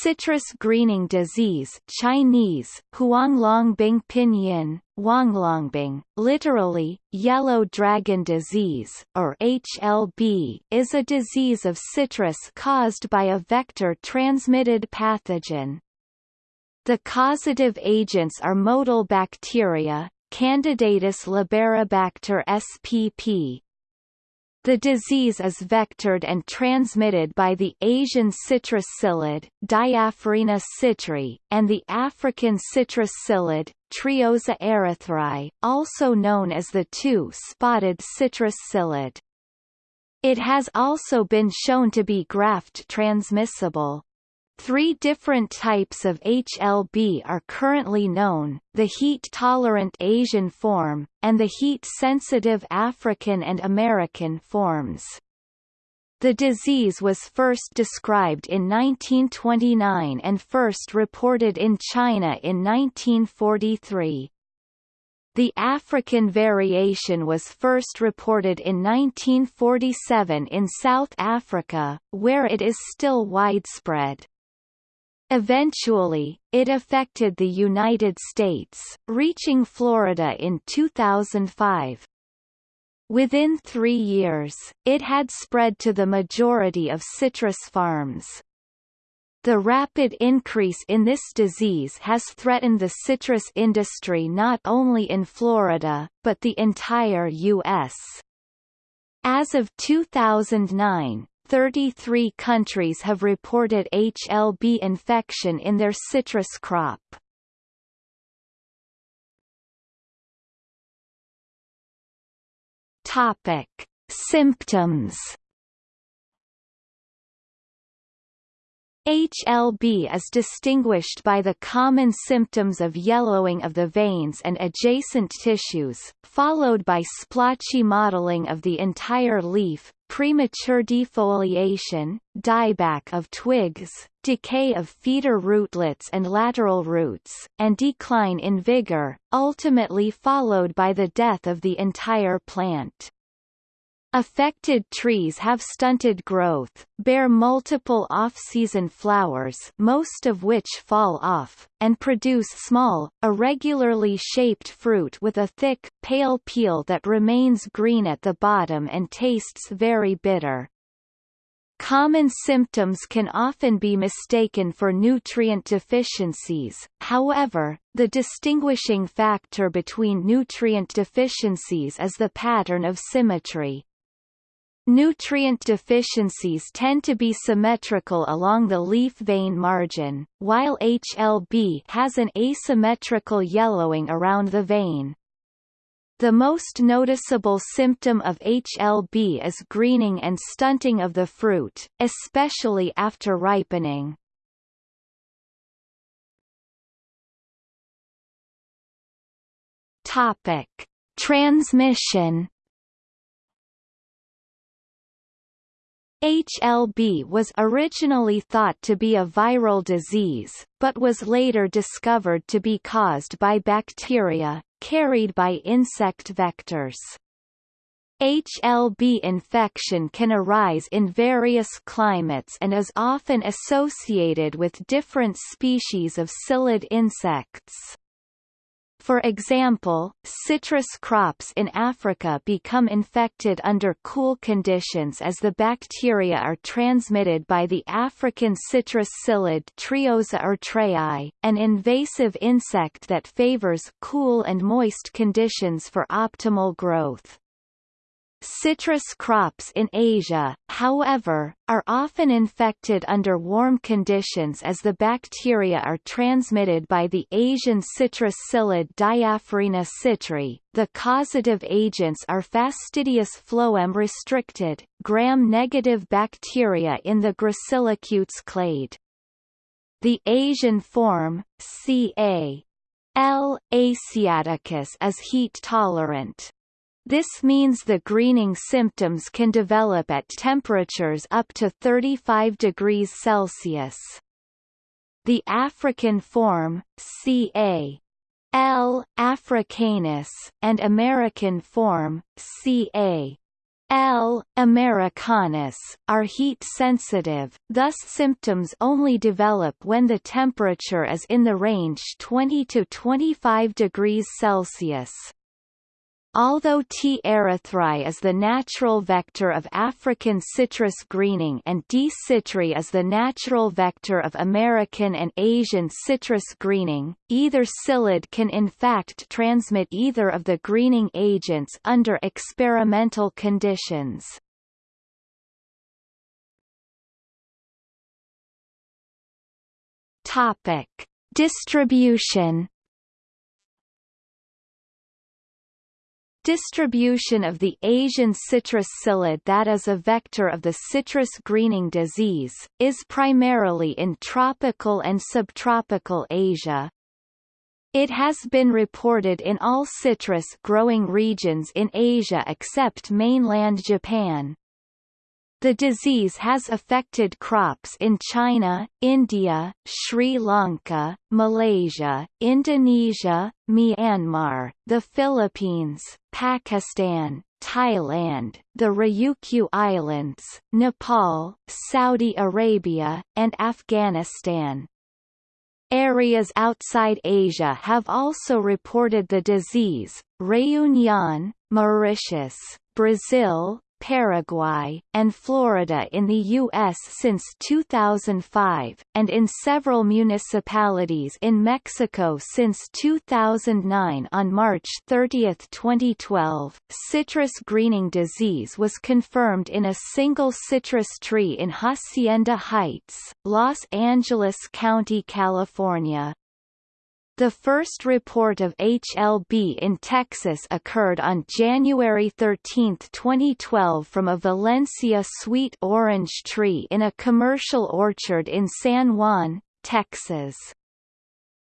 Citrus greening disease Chinese, Huanglongbing pinyin, Huanglongbing, literally, yellow dragon disease, or HLB, is a disease of citrus caused by a vector-transmitted pathogen. The causative agents are motile bacteria, Candidatus liberibacter spp, the disease is vectored and transmitted by the Asian citrus psyllid, Diaphorina citri, and the African citrus psyllid, Trioza erytreae, also known as the two-spotted citrus psyllid. It has also been shown to be graft transmissible. Three different types of HLB are currently known, the heat-tolerant Asian form, and the heat-sensitive African and American forms. The disease was first described in 1929 and first reported in China in 1943. The African variation was first reported in 1947 in South Africa, where it is still widespread. Eventually, it affected the United States, reaching Florida in 2005. Within three years, it had spread to the majority of citrus farms. The rapid increase in this disease has threatened the citrus industry not only in Florida, but the entire U.S. As of 2009, 33 countries have reported HLB infection in their citrus crop. Topic: Symptoms HLB is distinguished by the common symptoms of yellowing of the veins and adjacent tissues, followed by splotchy mottling of the entire leaf, premature defoliation, dieback of twigs, decay of feeder rootlets and lateral roots, and decline in vigor, ultimately followed by the death of the entire plant. Affected trees have stunted growth, bear multiple off-season flowers most of which fall off, and produce small, irregularly shaped fruit with a thick, pale peel that remains green at the bottom and tastes very bitter. Common symptoms can often be mistaken for nutrient deficiencies, however, the distinguishing factor between nutrient deficiencies is the pattern of symmetry. Nutrient deficiencies tend to be symmetrical along the leaf vein margin, while HLB has an asymmetrical yellowing around the vein. The most noticeable symptom of HLB is greening and stunting of the fruit, especially after ripening. Topic: Transmission HLB was originally thought to be a viral disease, but was later discovered to be caused by bacteria, carried by insect vectors. HLB infection can arise in various climates and is often associated with different species of psyllid insects. For example, citrus crops in Africa become infected under cool conditions as the bacteria are transmitted by the African citrus psyllid Trioza erytreae, an invasive insect that favors cool and moist conditions for optimal growth. Citrus crops in Asia, however, are often infected under warm conditions as the bacteria are transmitted by the Asian citrus psyllid Diaphorina citri. The causative agents are fastidious phloem restricted, gram-negative bacteria in the Gracilicutes clade. The Asian form, Ca. L. asiaticus is heat tolerant. This means the greening symptoms can develop at temperatures up to 35 degrees Celsius. The African form, Ca. L. africanus, and American form, Ca. L. americanus, are heat-sensitive, thus symptoms only develop when the temperature is in the range 20 to 25 degrees Celsius. Although T. erytreae is the natural vector of African citrus greening and D. citri is the natural vector of American and Asian citrus greening, either psyllid can in fact transmit either of the greening agents under experimental conditions. Topic: Distribution Distribution of the Asian citrus psyllid that is a vector of the citrus greening disease, is primarily in tropical and subtropical Asia. It has been reported in all citrus growing regions in Asia except mainland Japan. The disease has affected crops in China, India, Sri Lanka, Malaysia, Indonesia, Myanmar, the Philippines, Pakistan, Thailand, the Ryukyu Islands, Nepal, Saudi Arabia, and Afghanistan. Areas outside Asia have also reported the disease, Réunion, Mauritius, Brazil, Paraguay, and Florida in the U.S. since 2005, and in several municipalities in Mexico since 2009 On March 30, 2012, citrus greening disease was confirmed in a single citrus tree in Hacienda Heights, Los Angeles County, California. The first report of HLB in Texas occurred on January 13, 2012 from a Valencia sweet orange tree in a commercial orchard in San Juan, Texas.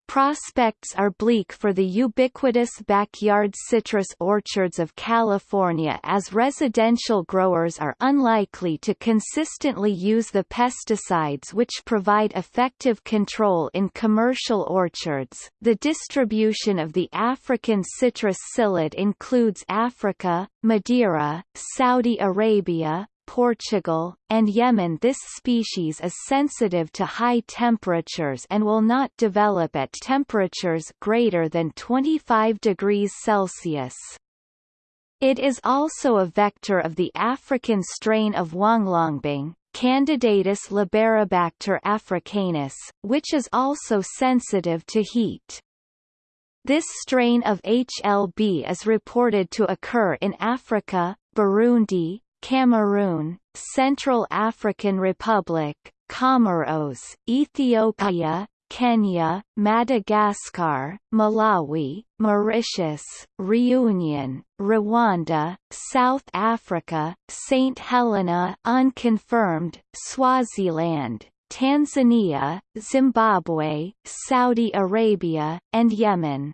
Prospects are bleak for the ubiquitous backyard citrus orchards of California as residential growers are unlikely to consistently use the pesticides which provide effective control in commercial orchards. The distribution of the African citrus psyllid includes Africa, Madeira, Saudi Arabia, Portugal, and Yemen this species is sensitive to high temperatures and will not develop at temperatures greater than 25 degrees Celsius. It is also a vector of the African strain of Huanglongbing, Candidatus liberibacter africanus, which is also sensitive to heat. This strain of HLB is reported to occur in Africa, Burundi, Cameroon, Central African Republic, Comoros, Ethiopia, Kenya, Madagascar, Malawi, Mauritius, Reunion, Rwanda, South Africa, St. Helena unconfirmed, Swaziland, Tanzania, Zimbabwe, Saudi Arabia, and Yemen.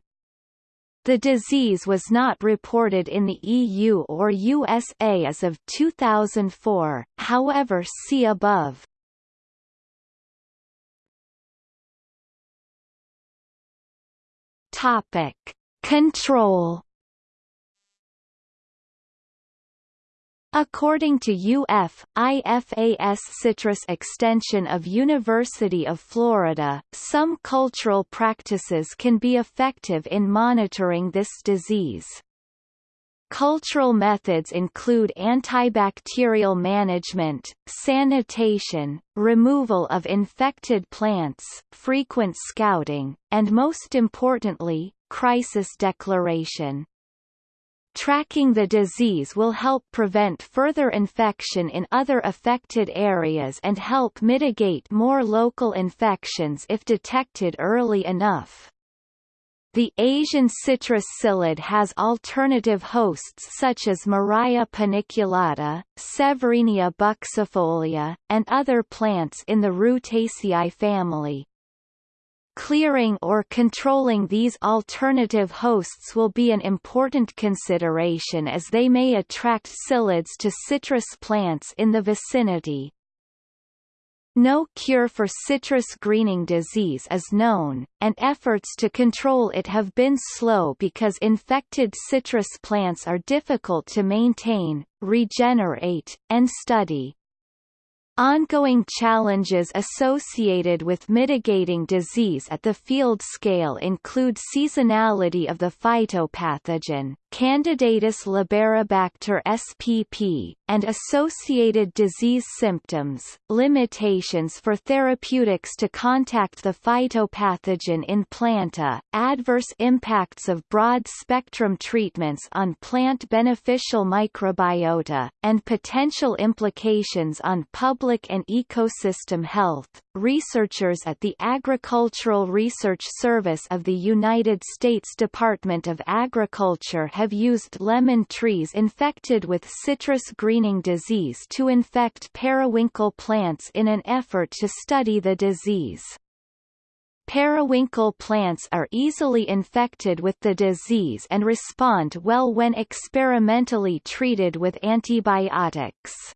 The disease was not reported in the EU or USA as of 2004, however see above. Topic. Control According to UF, IFAS Citrus Extension of University of Florida, some cultural practices can be effective in monitoring this disease. Cultural methods include antibacterial management, sanitation, removal of infected plants, frequent scouting, and most importantly, crisis declaration. Tracking the disease will help prevent further infection in other affected areas and help mitigate more local infections if detected early enough. The Asian citrus psyllid has alternative hosts such as Murraya paniculata, Severinia buxifolia, and other plants in the Rutaceae family. Clearing or controlling these alternative hosts will be an important consideration as they may attract psyllids to citrus plants in the vicinity. No cure for citrus greening disease is known, and efforts to control it have been slow because infected citrus plants are difficult to maintain, regenerate, and study. Ongoing challenges associated with mitigating disease at the field scale include seasonality of the phytopathogen, Candidatus liberibacter spp, and associated disease symptoms, limitations for therapeutics to contact the phytopathogen in planta, adverse impacts of broad-spectrum treatments on plant beneficial microbiota, and potential implications on public and ecosystem health. Researchers at the Agricultural Research Service of the United States Department of Agriculture have used lemon trees infected with citrus greening disease to infect periwinkle plants in an effort to study the disease. Periwinkle plants are easily infected with the disease and respond well when experimentally treated with antibiotics.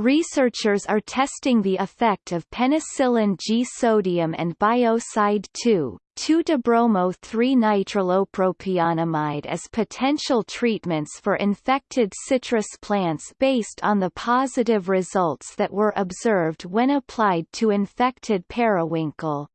Researchers are testing the effect of penicillin G sodium and biocide 2, 2-dibromo-3-nitrilopropionamide as potential treatments for infected citrus plants based on the positive results that were observed when applied to infected periwinkle.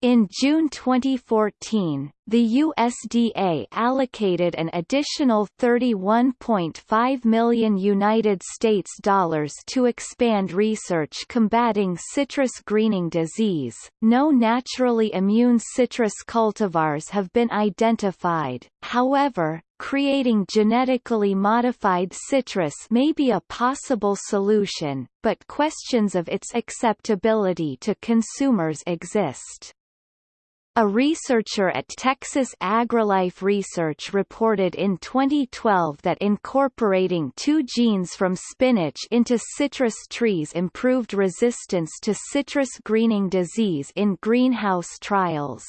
In June 2014, the USDA allocated an additional 31.5 million United States dollars to expand research combating citrus greening disease. No naturally immune citrus cultivars have been identified. However, creating genetically modified citrus may be a possible solution, but questions of its acceptability to consumers exist. A researcher at Texas AgriLife Research reported in 2012 that incorporating two genes from spinach into citrus trees improved resistance to citrus greening disease in greenhouse trials.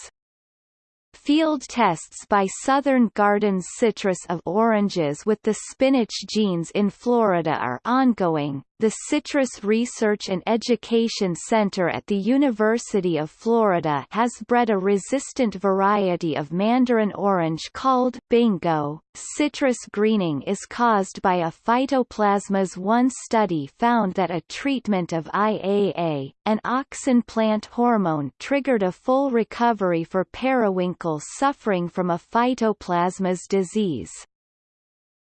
Field tests by Southern Gardens Citrus of oranges with the spinach genes in Florida are ongoing. The Citrus Research and Education Center at the University of Florida has bred a resistant variety of mandarin orange called bingo. Citrus greening is caused by a phytoplasmas. One study found that a treatment of IAA, an auxin plant hormone, triggered a full recovery for periwinkle suffering from a phytoplasmas disease.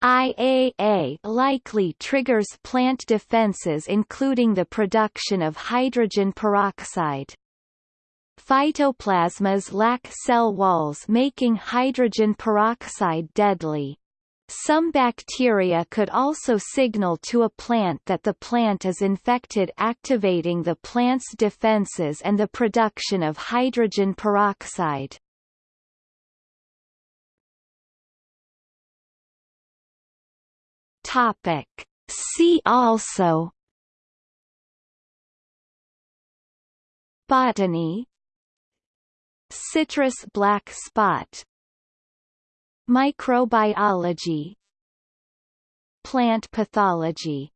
IAA likely triggers plant defenses including the production of hydrogen peroxide. Phytoplasmas lack cell walls making hydrogen peroxide deadly. Some bacteria could also signal to a plant that the plant is infected activating the plant's defenses and the production of hydrogen peroxide. Topic. See also. Botany. Citrus black spot. Microbiology. Plant pathology